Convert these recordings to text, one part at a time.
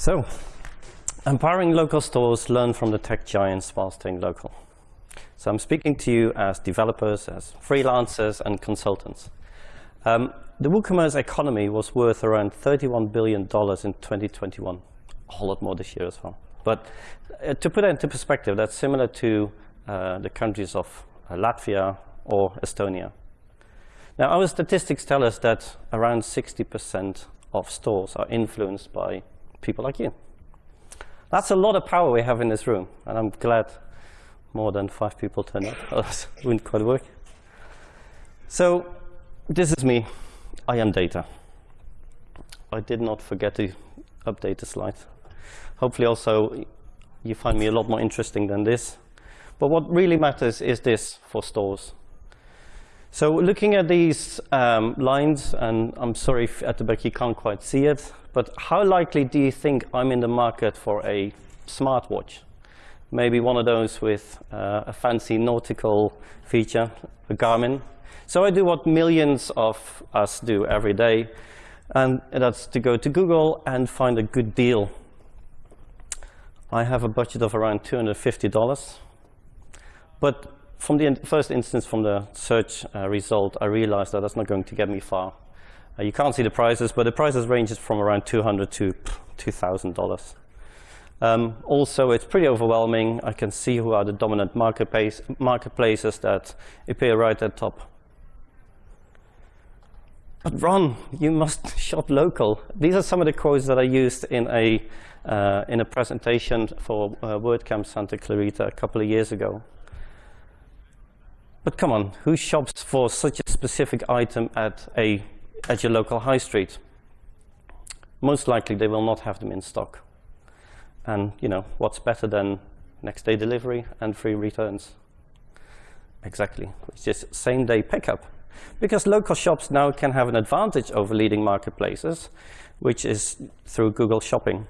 So, empowering local stores learn from the tech giants while staying local. So I'm speaking to you as developers, as freelancers, and consultants. Um, the WooCommerce economy was worth around $31 billion in 2021, a whole lot more this year as well. But uh, to put that into perspective, that's similar to uh, the countries of uh, Latvia or Estonia. Now, our statistics tell us that around 60% of stores are influenced by people like you. That's a lot of power we have in this room, and I'm glad more than five people turned up. It wouldn't quite work. So this is me. I am data. I did not forget to update the slide. Hopefully also you find me a lot more interesting than this. But what really matters is this for stores. So looking at these um, lines, and I'm sorry at the back you can't quite see it, but how likely do you think I'm in the market for a smartwatch? Maybe one of those with uh, a fancy nautical feature, a Garmin. So I do what millions of us do every day, and that's to go to Google and find a good deal. I have a budget of around $250. But from the first instance, from the search uh, result, I realized that that's not going to get me far. Uh, you can't see the prices, but the prices ranges from around 200 to $2,000. Um, also, it's pretty overwhelming. I can see who are the dominant marketplace, marketplaces that appear right at top. But Ron, you must shop local. These are some of the quotes that I used in a, uh, in a presentation for uh, WordCamp Santa Clarita a couple of years ago. But come on, who shops for such a specific item at, a, at your local high street? Most likely they will not have them in stock. And you know, what's better than next day delivery and free returns? Exactly, it's just same day pickup. Because local shops now can have an advantage over leading marketplaces, which is through Google Shopping.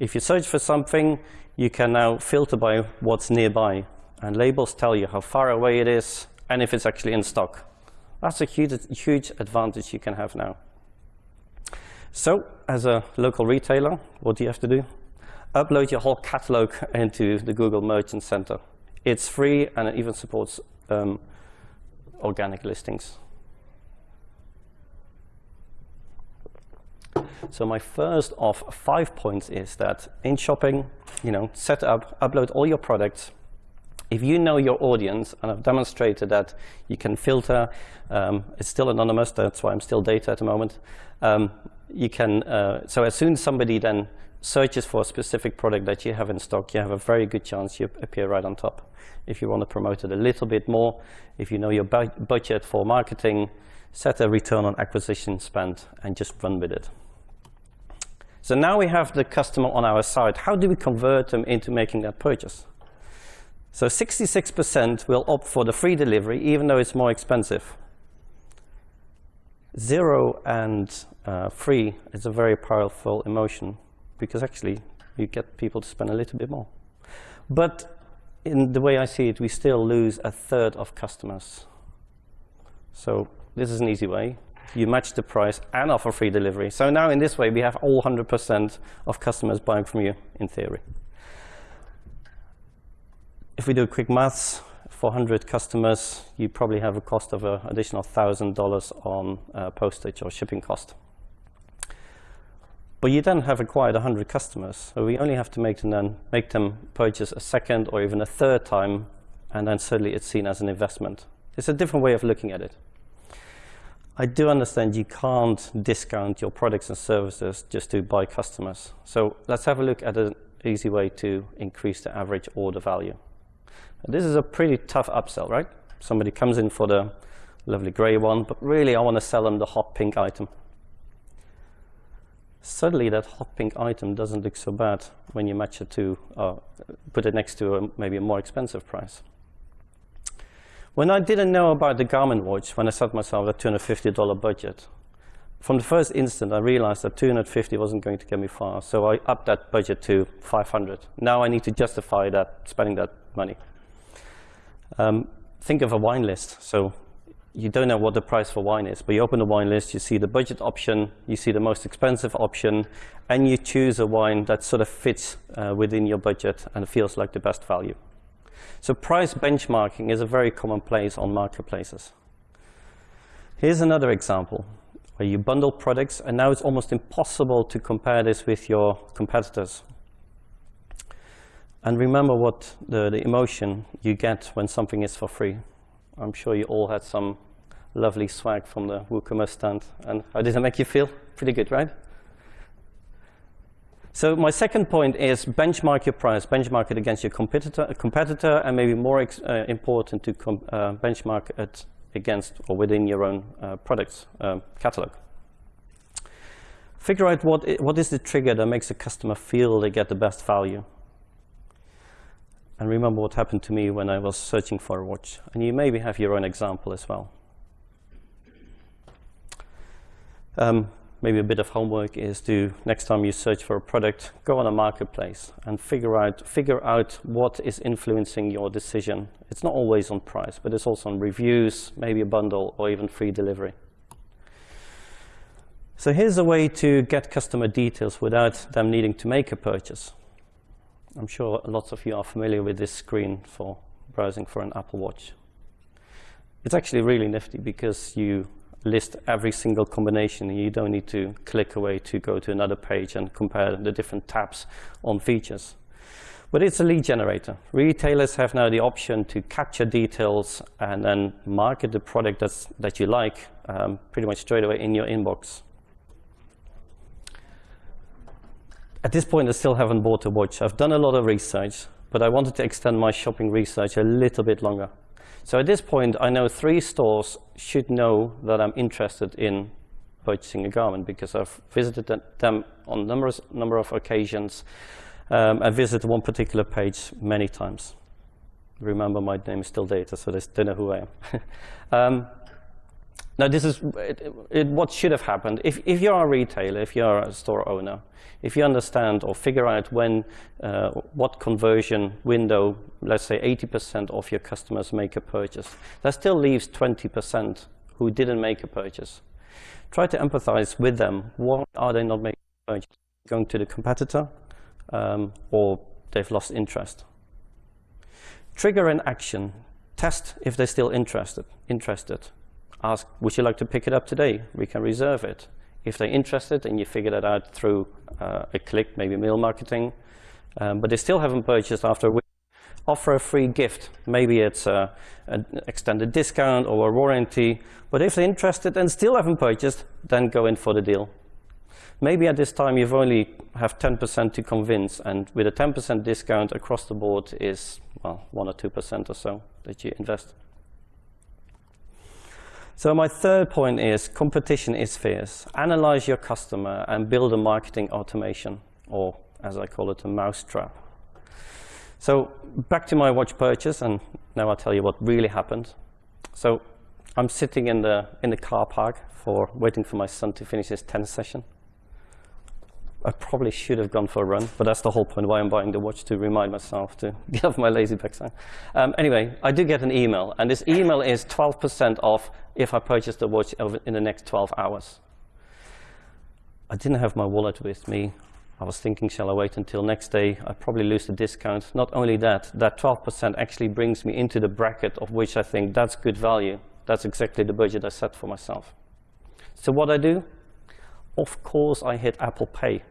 If you search for something, you can now filter by what's nearby. And labels tell you how far away it is and if it's actually in stock. That's a huge, huge advantage you can have now. So as a local retailer, what do you have to do? Upload your whole catalog into the Google Merchant Center. It's free and it even supports um, organic listings. So my first of five points is that in shopping, you know, set up, upload all your products. If you know your audience, and I've demonstrated that you can filter, um, it's still anonymous, that's why I'm still data at the moment. Um, you can, uh, so as soon as somebody then searches for a specific product that you have in stock, you have a very good chance you appear right on top. If you want to promote it a little bit more, if you know your bu budget for marketing, set a return on acquisition spend and just run with it. So now we have the customer on our side. How do we convert them into making that purchase? So 66% will opt for the free delivery, even though it's more expensive. Zero and uh, free is a very powerful emotion because actually you get people to spend a little bit more. But in the way I see it, we still lose a third of customers. So this is an easy way you match the price and offer free delivery. So now in this way, we have all 100% of customers buying from you in theory. We do quick maths, 400 customers, you probably have a cost of an additional $1,000 on uh, postage or shipping cost. But you then have acquired 100 customers, so we only have to make them, then, make them purchase a second or even a third time, and then suddenly it's seen as an investment. It's a different way of looking at it. I do understand you can't discount your products and services just to buy customers. So let's have a look at an easy way to increase the average order value. This is a pretty tough upsell, right? Somebody comes in for the lovely gray one, but really I want to sell them the hot pink item. Suddenly that hot pink item doesn't look so bad when you match it to, uh, put it next to a, maybe a more expensive price. When I didn't know about the Garmin watch, when I set myself a $250 budget, from the first instant I realized that 250 wasn't going to get me far, so I upped that budget to 500. Now I need to justify that, spending that money. Um, think of a wine list. So you don't know what the price for wine is, but you open the wine list, you see the budget option, you see the most expensive option, and you choose a wine that sort of fits uh, within your budget and feels like the best value. So price benchmarking is a very common place on marketplaces. Here's another example where you bundle products, and now it's almost impossible to compare this with your competitors. And remember what the, the emotion you get when something is for free. I'm sure you all had some lovely swag from the WooCommerce stand. And how did it make you feel? Pretty good, right? So my second point is benchmark your price, benchmark it against your competitor, competitor and maybe more uh, important to uh, benchmark it against or within your own uh, products um, catalog. Figure out what, what is the trigger that makes a customer feel they get the best value. And remember what happened to me when I was searching for a watch. And you maybe have your own example as well. Um, maybe a bit of homework is to, next time you search for a product, go on a marketplace and figure out, figure out what is influencing your decision. It's not always on price, but it's also on reviews, maybe a bundle, or even free delivery. So here's a way to get customer details without them needing to make a purchase. I'm sure lots of you are familiar with this screen for browsing for an Apple Watch. It's actually really nifty because you list every single combination and you don't need to click away to go to another page and compare the different tabs on features. But it's a lead generator. Retailers have now the option to capture details and then market the product that's, that you like um, pretty much straight away in your inbox. At this point, I still haven't bought a watch. I've done a lot of research, but I wanted to extend my shopping research a little bit longer. So at this point, I know three stores should know that I'm interested in purchasing a Garmin because I've visited them on numerous number of occasions. Um, I visited one particular page many times. Remember, my name is still Data, so they know who I am. um, now, this is it, it, what should have happened. If, if you're a retailer, if you're a store owner, if you understand or figure out when, uh, what conversion window, let's say 80% of your customers make a purchase, that still leaves 20% who didn't make a purchase. Try to empathize with them. Why are they not making a purchase? Going to the competitor um, or they've lost interest. Trigger an action. Test if they're still interested. interested. Ask, would you like to pick it up today? We can reserve it. If they're interested and you figure that out through uh, a click, maybe mail marketing, um, but they still haven't purchased after a week, offer a free gift. Maybe it's a, an extended discount or a warranty. But if they're interested and still haven't purchased, then go in for the deal. Maybe at this time you've only have 10% to convince, and with a 10% discount across the board is well, 1 or 2% or so that you invest. So my third point is competition is fierce. Analyze your customer and build a marketing automation, or as I call it, a mousetrap. So back to my watch purchase, and now I'll tell you what really happened. So I'm sitting in the, in the car park for waiting for my son to finish his tennis session. I probably should have gone for a run, but that's the whole point why I'm buying the watch, to remind myself to get off my lazy backside. Um, anyway, I do get an email, and this email is 12% off if I purchase the watch in the next 12 hours. I didn't have my wallet with me. I was thinking, shall I wait until next day? I probably lose the discount. Not only that, that 12% actually brings me into the bracket of which I think that's good value. That's exactly the budget I set for myself. So what I do, of course I hit Apple Pay.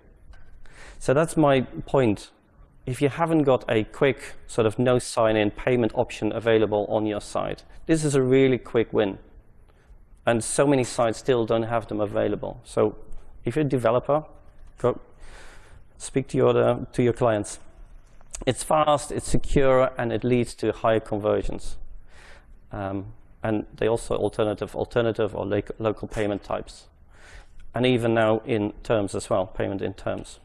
So that's my point. If you haven't got a quick sort of no sign-in payment option available on your site, this is a really quick win. And so many sites still don't have them available. So if you're a developer, go speak to your, uh, to your clients. It's fast, it's secure, and it leads to higher conversions. Um, and they also alternative, alternative or local payment types and even now in terms as well, payment in terms.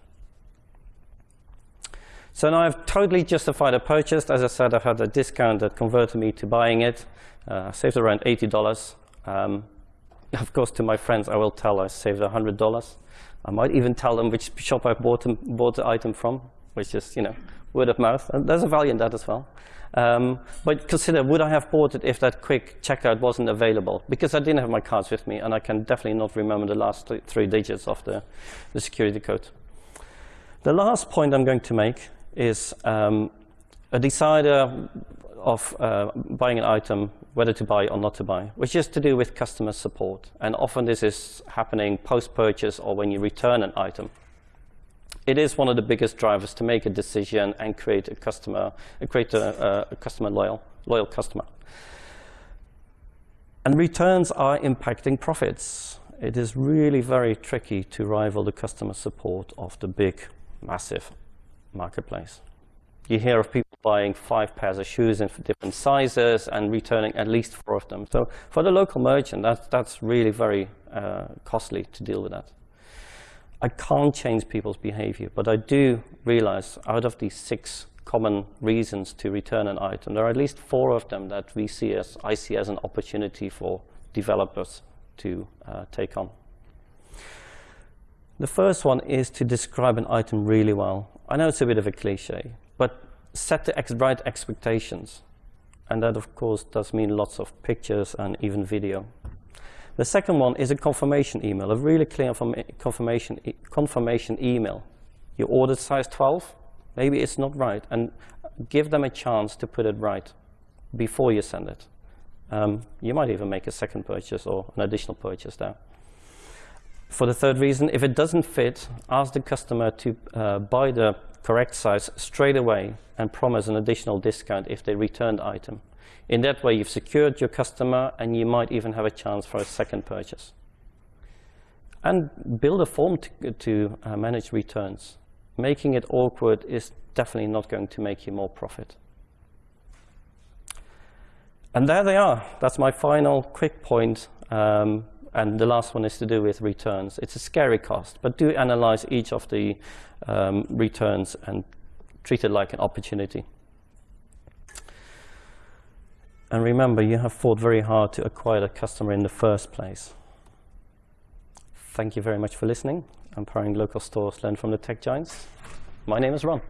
So now I've totally justified a purchase. As I said, I've had a discount that converted me to buying it. Uh, I saved around $80. Um, of course, to my friends, I will tell I saved $100. I might even tell them which shop I bought, them, bought the item from, which is, you know, word of mouth. And there's a value in that as well. Um, but consider, would I have bought it if that quick checkout wasn't available? Because I didn't have my cards with me, and I can definitely not remember the last th three digits of the, the security code. The last point I'm going to make is um, a decider of uh, buying an item, whether to buy or not to buy, which is to do with customer support. And often this is happening post-purchase or when you return an item. It is one of the biggest drivers to make a decision and create a customer, uh, create a, a customer loyal, loyal customer. And returns are impacting profits. It is really very tricky to rival the customer support of the big, massive marketplace. You hear of people buying five pairs of shoes in different sizes and returning at least four of them. So for the local merchant, that's, that's really very uh, costly to deal with that. I can't change people's behavior, but I do realize out of these six common reasons to return an item, there are at least four of them that we see as, I see as an opportunity for developers to uh, take on. The first one is to describe an item really well. I know it's a bit of a cliche, but set the ex right expectations. And that, of course, does mean lots of pictures and even video. The second one is a confirmation email, a really clear confirmation, e confirmation email. You ordered size 12, maybe it's not right, and give them a chance to put it right before you send it. Um, you might even make a second purchase or an additional purchase there. For the third reason, if it doesn't fit, ask the customer to uh, buy the correct size straight away and promise an additional discount if they return the item. In that way, you've secured your customer and you might even have a chance for a second purchase. And build a form to, to uh, manage returns. Making it awkward is definitely not going to make you more profit. And there they are. That's my final quick point. Um, and the last one is to do with returns. It's a scary cost, but do analyze each of the um, returns and treat it like an opportunity. And remember, you have fought very hard to acquire the customer in the first place. Thank you very much for listening. Empowering local stores learn from the tech giants. My name is Ron.